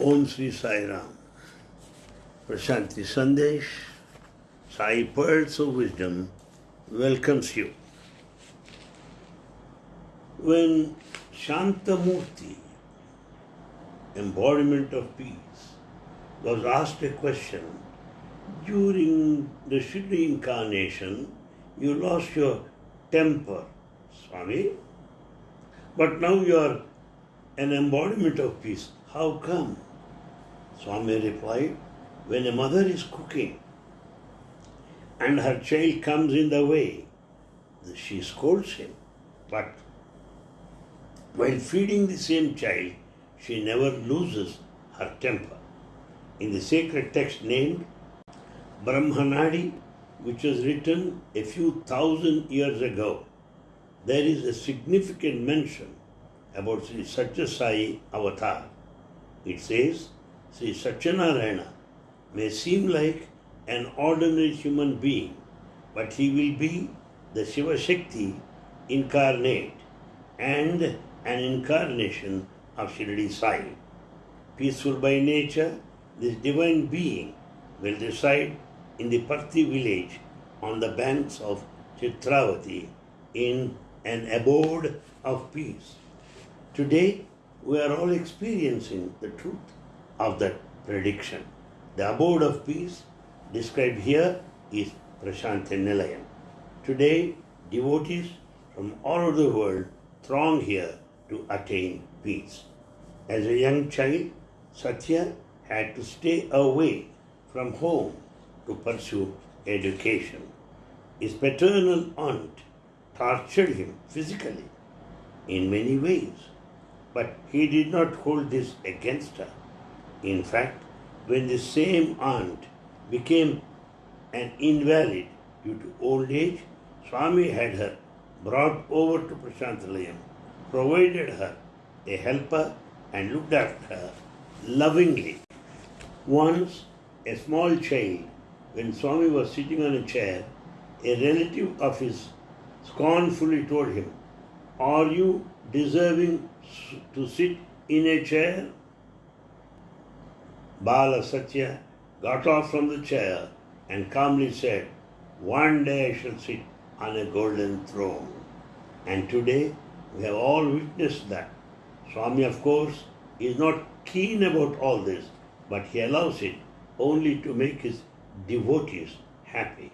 Om Sri Sai Ram. Prashanti Sandesh, Sai Pearls of Wisdom welcomes you. When Shantamurti, embodiment of peace, was asked a question during the Shirdi incarnation, you lost your temper, Swami, but now you are an embodiment of peace. How come? Swami replied, when a mother is cooking and her child comes in the way, she scolds him. But while feeding the same child, she never loses her temper. In the sacred text named Brahmanadi, which was written a few thousand years ago, there is a significant mention about Sri Satyasai Avatar. It says, Sri Satyanarayana may seem like an ordinary human being, but he will be the Shiva Shakti incarnate and an incarnation of Shirdi Sai. Peaceful by nature, this divine being will reside in the Parthi village on the banks of Chitravati in an abode of peace. Today, we are all experiencing the truth of that prediction. The abode of peace described here is Prashanti Nilayam. Today, devotees from all over the world throng here to attain peace. As a young child, Satya had to stay away from home to pursue education. His paternal aunt tortured him physically in many ways, but he did not hold this against her. In fact, when the same aunt became an invalid due to old age, Swami had her brought over to Prashanti Nilayam, provided her a helper, and looked after her lovingly. Once, a small child, when Swami was sitting on a chair, a relative of his scornfully told him, Are you deserving to sit in a chair? Bala Satya got off from the chair and calmly said, One day I shall sit on a golden throne. And today we have all witnessed that. Swami, of course, is not keen about all this, but he allows it only to make his devotees happy.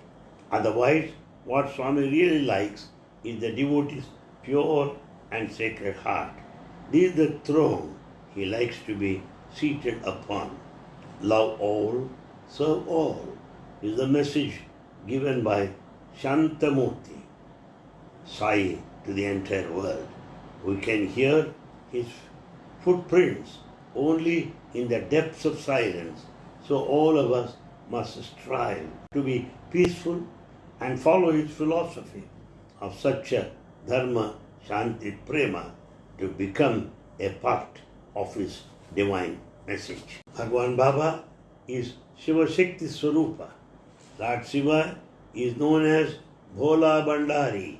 Otherwise, what Swami really likes is the devotee's pure and sacred heart. This is the throne he likes to be seated upon. Love all, serve all is the message given by Shantamurti, Sai, to the entire world. We can hear his footprints only in the depths of silence. So all of us must strive to be peaceful and follow his philosophy of Satya, Dharma, Shanti, Prema to become a part of his divine message. Bhagwan Baba is Shiva Shakti Swarupa. Lord Shiva is known as Bhola Bhandari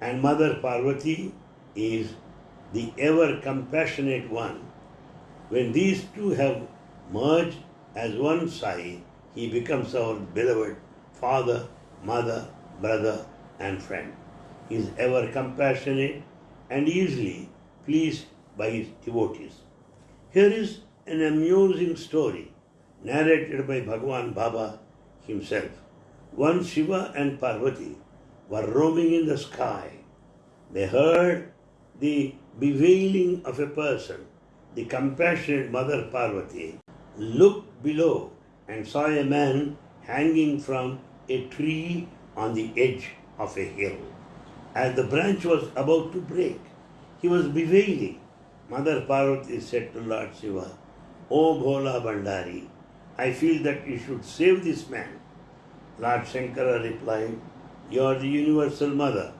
and Mother Parvati is the ever compassionate one. When these two have merged as one Sai, he becomes our beloved father, mother, brother, and friend. He is ever compassionate and easily pleased by his devotees. Here is an amusing story narrated by Bhagwan Baba himself. Once Shiva and Parvati were roaming in the sky. They heard the bewailing of a person. The compassionate Mother Parvati looked below and saw a man hanging from a tree on the edge of a hill. As the branch was about to break, he was bewailing. Mother Parvati said to Lord Shiva, O Bhola Bhandari, I feel that you should save this man. Lord Shankara replied, You are the universal mother.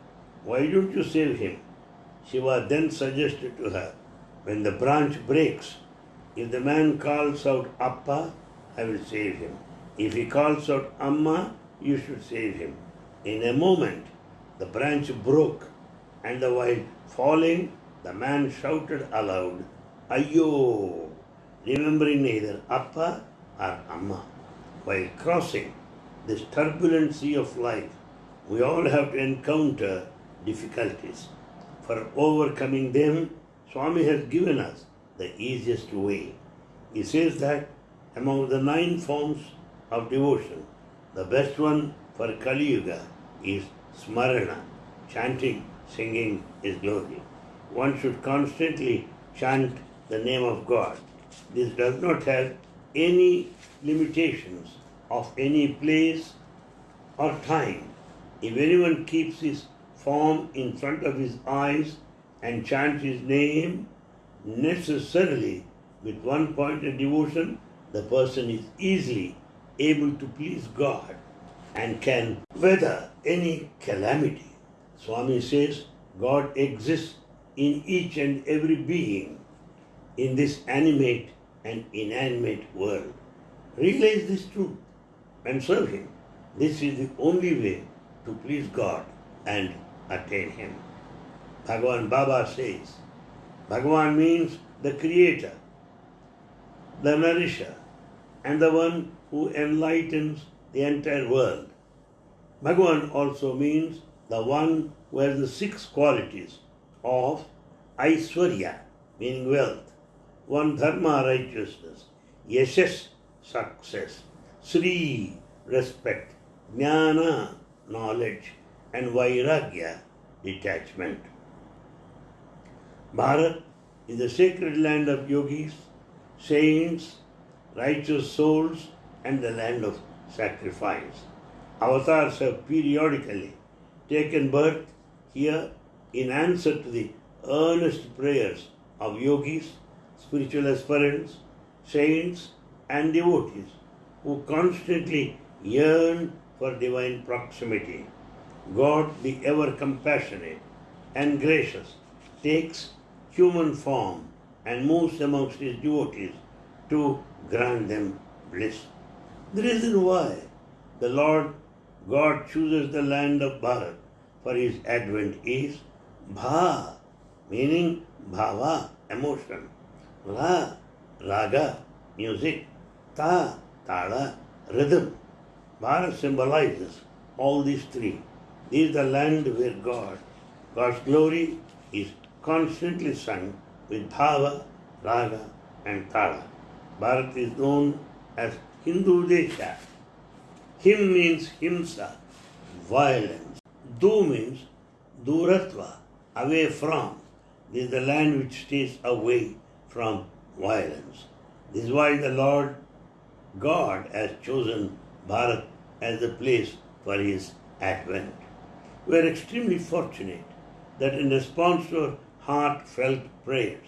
Why don't you save him? Shiva then suggested to her, When the branch breaks, if the man calls out Appa, I will save him. If he calls out Amma, you should save him. In a moment, the branch broke, and the while falling, the man shouted aloud, Ayo! Remembering neither Appa or Amma. While crossing this turbulent sea of life, we all have to encounter difficulties. For overcoming them, Swami has given us the easiest way. He says that among the nine forms of devotion, the best one for Kali Yuga is Smarana, chanting, singing His glory. One should constantly chant the name of God. This does not have any limitations of any place or time. If anyone keeps his form in front of his eyes and chants his name, necessarily with one point of devotion, the person is easily able to please God and can weather any calamity. Swami says God exists in each and every being in this animate and inanimate world. Realize this truth and serve Him. This is the only way to please God and attain Him. Bhagavan Baba says, Bhagavan means the creator, the nourisher, and the one who enlightens the entire world. Bhagavan also means the one who has the six qualities of Aishwarya, meaning wealth, one Dharma, righteousness, Yashas, success, Sri, respect, Jnana, knowledge, and Vairagya, detachment. Bharat is the sacred land of yogis, saints, righteous souls, and the land of sacrifice. Avatars have periodically taken birth here in answer to the earnest prayers of yogis, spiritual aspirants, saints, and devotees who constantly yearn for divine proximity. God, the ever compassionate and gracious, takes human form and moves amongst his devotees to grant them bliss. The reason why the Lord God chooses the land of Bharat for his advent is Bha, meaning bhava, emotion, Ra, raga, music, Ta, tala, rhythm. Bharat symbolizes all these three. This is the land where God, God's glory is constantly sung with bhava, raga, and tala. Bharat is known as Hindu Desha. Him means himsa, violence. Du means duratva, away from. This is the land which stays away from violence. This is why the Lord God has chosen Bharat as the place for his advent. We are extremely fortunate that in response to our heartfelt prayers,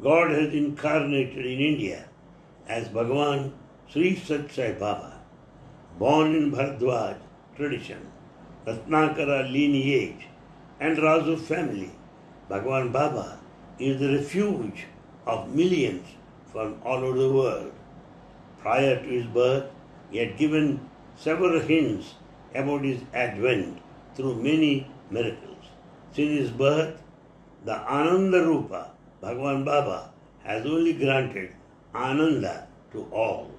God has incarnated in India as Bhagavan Sri Sat Baba, born in Bharadwaj tradition, Ratnakara lineage, and Raju family. Bhagavan Baba is the refuge of millions from all over the world. Prior to his birth, he had given several hints about his advent through many miracles. Since his birth, the Ananda Rupa, Bhagavan Baba, has only granted Ananda to all.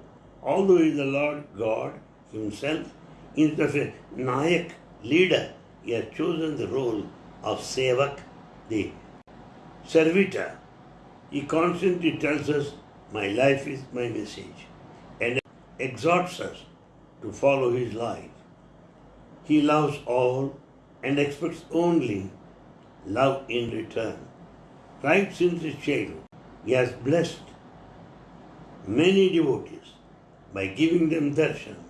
Although he is the Lord God himself, instead of a Nayak leader, he has chosen the role of Sevak, the servitor. He constantly tells us, My life is my message, and exhorts us to follow his life. He loves all and expects only love in return. Right since his childhood, he has blessed many devotees by giving them darshan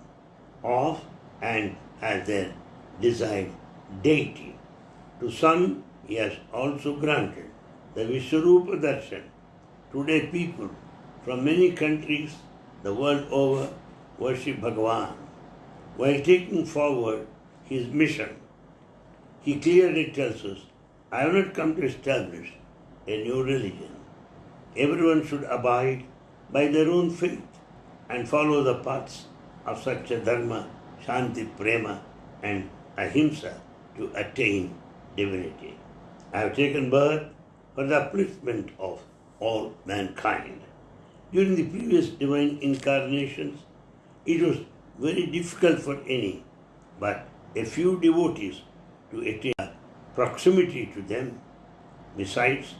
of and as their desired deity. To some, he has also granted the Vishwarupa darshan. Today, people from many countries the world over worship Bhagavan. While taking forward his mission, he clearly tells us, I have not come to establish a new religion. Everyone should abide by their own faith and follow the paths of Satya Dharma, Shanti Prema, and Ahimsa to attain divinity. I have taken birth for the upliftment of all mankind. During the previous divine incarnations, it was very difficult for any, but a few devotees to attain proximity to them. Besides,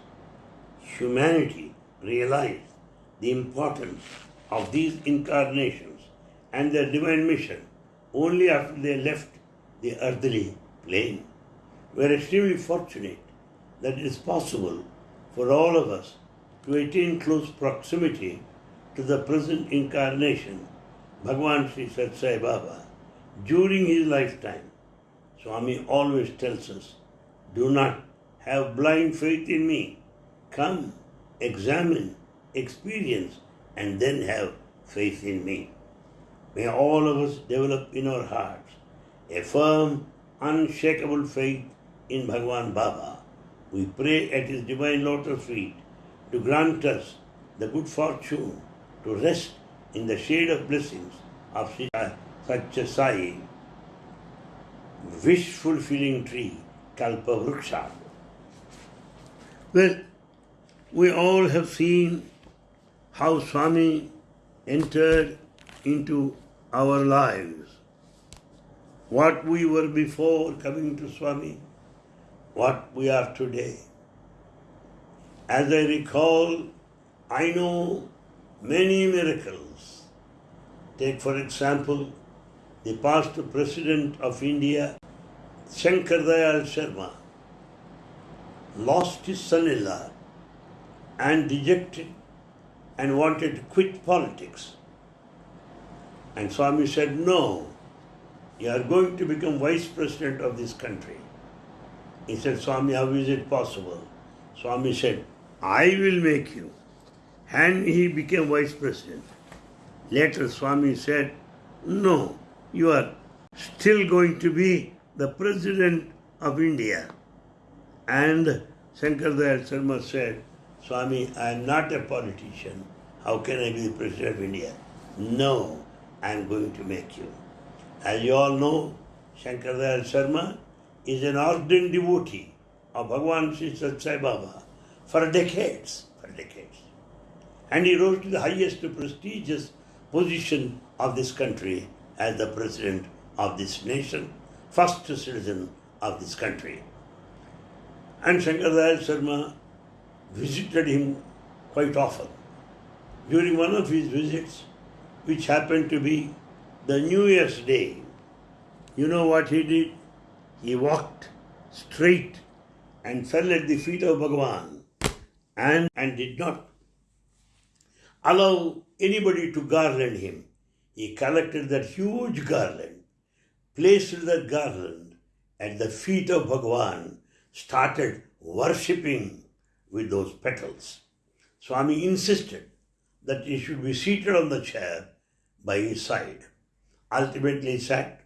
humanity realized the importance of these incarnations and their divine mission only after they left the earthly plane. We are extremely fortunate that it is possible for all of us to attain close proximity to the present incarnation, Bhagwan Sri Sat Sai Baba, during his lifetime. Swami always tells us, do not have blind faith in me. Come, examine, experience, and then have faith in me. May all of us develop in our hearts a firm, unshakable faith in Bhagwan Baba. We pray at his divine lotus feet to grant us the good fortune to rest in the shade of blessings of Sri Satya Sai, wish fulfilling tree, Kalpa Vriksha. Well, we all have seen how Swami entered into our lives. What we were before coming to Swami, what we are today. As I recall, I know many miracles. Take, for example, the past President of India, Shankar Dayal Sharma, lost his son-in-law and dejected and wanted to quit politics. And Swami said, no, you are going to become vice president of this country. He said, Swami, how is it possible? Swami said, I will make you. And he became vice president. Later, Swami said, no, you are still going to be the president of India. And Shankar Dayal Sharma said, Swami, I am not a politician. How can I be the president of India? No, I am going to make you. As you all know, Shankar Dayal Sharma is an ardent devotee of Bhagwan Sri Sat Sai Baba for decades, for decades. And he rose to the highest prestigious position of this country as the president of this nation, first citizen of this country. And Shankar Dayal Sharma visited him quite often. During one of his visits, which happened to be the New Year's Day, you know what he did? He walked straight and fell at the feet of Bhagavan and, and did not allow anybody to garland him. He collected that huge garland, placed that garland at the feet of Bhagavan, started worshipping with those petals. Swami insisted that he should be seated on the chair by his side. Ultimately he sat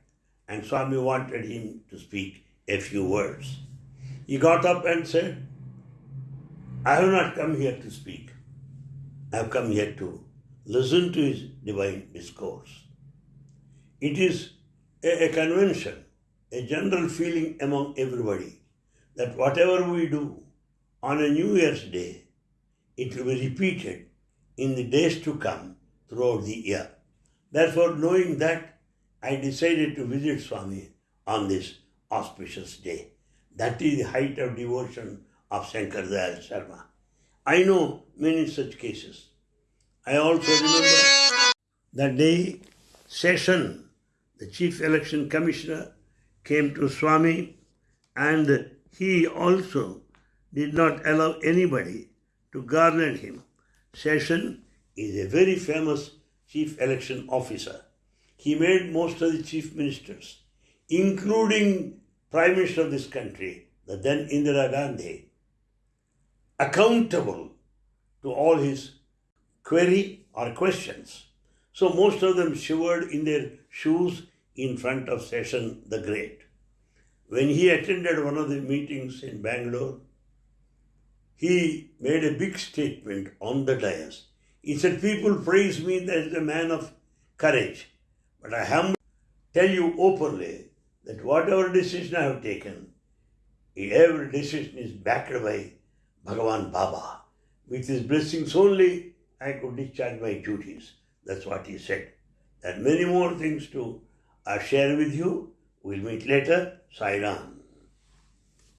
and Swami wanted him to speak a few words. He got up and said, I have not come here to speak. I have come here to listen to his divine discourse. It is a, a convention, a general feeling among everybody that whatever we do on a New Year's Day, it will be repeated in the days to come throughout the year. Therefore, knowing that, I decided to visit Swami on this auspicious day. That is the height of devotion of Shankar Dayal Sharma. I know many such cases. I also remember the day Seshan, the chief election commissioner, came to Swami and he also did not allow anybody to garland him. Seshan is a very famous chief election officer. He made most of the chief ministers, including Prime Minister of this country, the then Indira Gandhi, accountable to all his query or questions. So most of them shivered in their shoes in front of Seshan the Great. When he attended one of the meetings in Bangalore, he made a big statement on the dais. He said, People praise me as a man of courage, but I humbly tell you openly that whatever decision I have taken, every decision is backed by Bhagavan Baba. With his blessings only, I could discharge my duties. That's what he said. There are many more things to uh, share with you. We'll meet later. Sai Ram.